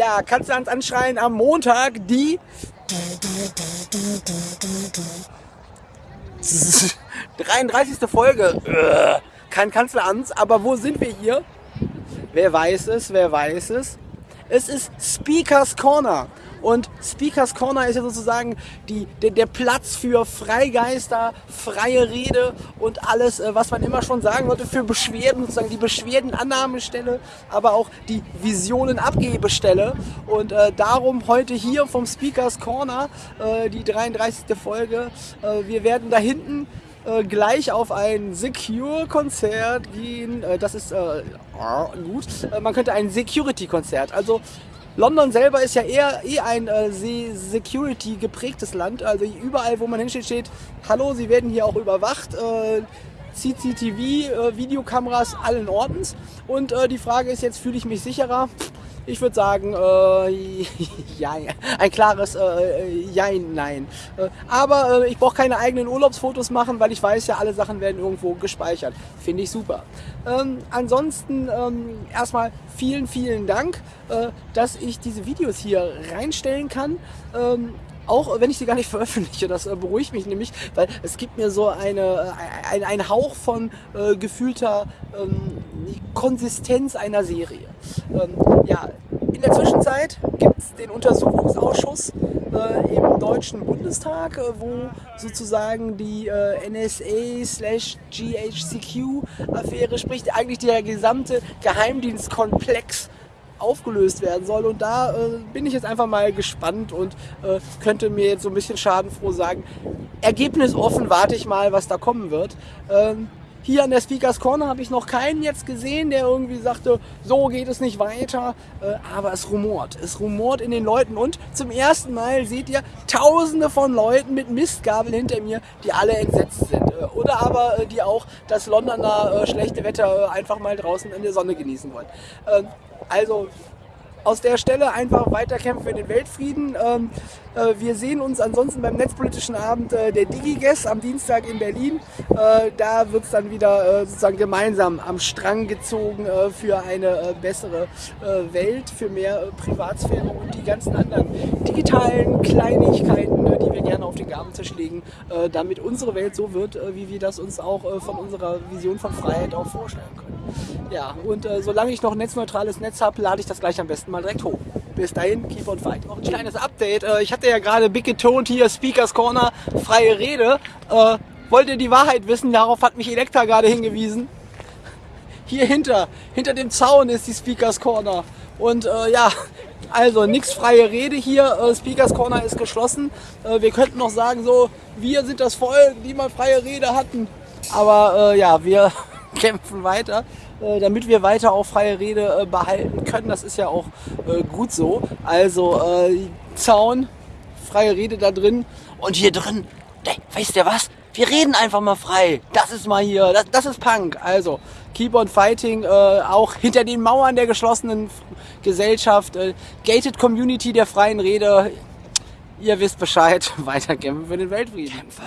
Ja, Kanzlerans anschreien am Montag die 33. Folge. Kein Kanzleramts, aber wo sind wir hier? Wer weiß es, wer weiß es? Es ist Speakers Corner. Und Speakers Corner ist ja sozusagen die, der, der Platz für Freigeister, freie Rede und alles, äh, was man immer schon sagen wollte, für Beschwerden, sozusagen die Beschwerdenannahmestelle, aber auch die Visionenabgebestelle. Und äh, darum heute hier vom Speakers Corner äh, die 33. Folge. Äh, wir werden da hinten äh, gleich auf ein Secure-Konzert gehen. Äh, das ist äh, gut. Äh, man könnte ein Security-Konzert. Also London selber ist ja eher eh ein äh, Security geprägtes Land. Also überall, wo man hinsteht, steht, hallo, Sie werden hier auch überwacht. Äh, CCTV, äh, Videokameras allen Ortens. Und äh, die Frage ist jetzt, fühle ich mich sicherer? Ich würde sagen, äh, ja, ein klares äh, Jein, nein. Äh, aber äh, ich brauche keine eigenen Urlaubsfotos machen, weil ich weiß ja, alle Sachen werden irgendwo gespeichert. Finde ich super. Ähm, ansonsten ähm, erstmal vielen, vielen Dank, äh, dass ich diese Videos hier reinstellen kann. Ähm, auch wenn ich sie gar nicht veröffentliche. Das äh, beruhigt mich nämlich, weil es gibt mir so eine, äh, ein, ein Hauch von äh, gefühlter ähm, Konsistenz einer Serie. Ähm, ja, in der Zwischenzeit gibt es den Untersuchungsausschuss äh, im Deutschen Bundestag, äh, wo sozusagen die äh, NSA slash GHCQ-Affäre, sprich eigentlich der gesamte Geheimdienstkomplex aufgelöst werden soll. Und da äh, bin ich jetzt einfach mal gespannt und äh, könnte mir jetzt so ein bisschen schadenfroh sagen, ergebnisoffen warte ich mal, was da kommen wird. Ähm, hier an der Speakers Corner habe ich noch keinen jetzt gesehen, der irgendwie sagte, so geht es nicht weiter. Äh, aber es rumort. Es rumort in den Leuten. Und zum ersten Mal seht ihr tausende von Leuten mit Mistgabeln hinter mir, die alle entsetzt sind. Äh, oder aber äh, die auch das Londoner schlechte Wetter einfach mal draußen in der Sonne genießen wollen. Also aus der Stelle einfach weiterkämpfen für den Weltfrieden. Ähm, äh, wir sehen uns ansonsten beim netzpolitischen Abend äh, der DigiGuess am Dienstag in Berlin. Äh, da wird es dann wieder äh, sozusagen gemeinsam am Strang gezogen äh, für eine äh, bessere Welt, für mehr Privatsphäre und die ganzen anderen digitalen Kleinigkeiten, die wir gerne auf den Gabentisch legen, damit unsere Welt so wird, wie wir das uns auch von unserer Vision von Freiheit auch vorstellen können. Ja, und solange ich noch ein netzneutrales Netz habe, lade ich das gleich am besten mal direkt hoch. Bis dahin, keep on fight. Noch ein kleines Update. ich hatte ja gerade big getont hier, Speakers Corner, freie Rede. Äh, wollt ihr die Wahrheit wissen? Darauf hat mich Elektra gerade hingewiesen. Hier hinter, hinter dem Zaun ist die Speakers Corner. Und äh, ja, also nichts freie Rede hier. Äh, Speakers Corner ist geschlossen. Äh, wir könnten noch sagen, so, wir sind das Volk, die mal freie Rede hatten. Aber äh, ja, wir kämpfen weiter. Äh, damit wir weiter auch freie Rede äh, behalten können. Das ist ja auch äh, gut so. Also Zaun, freie Rede da drin und hier drin, ey, weißt du was? Wir reden einfach mal frei. Das ist mal hier, das, das ist Punk. Also, keep on fighting, äh, auch hinter den Mauern der geschlossenen Gesellschaft, äh, gated Community der freien Rede. Ihr wisst Bescheid, weiter kämpfen für den Weltfrieden. Kämpfe.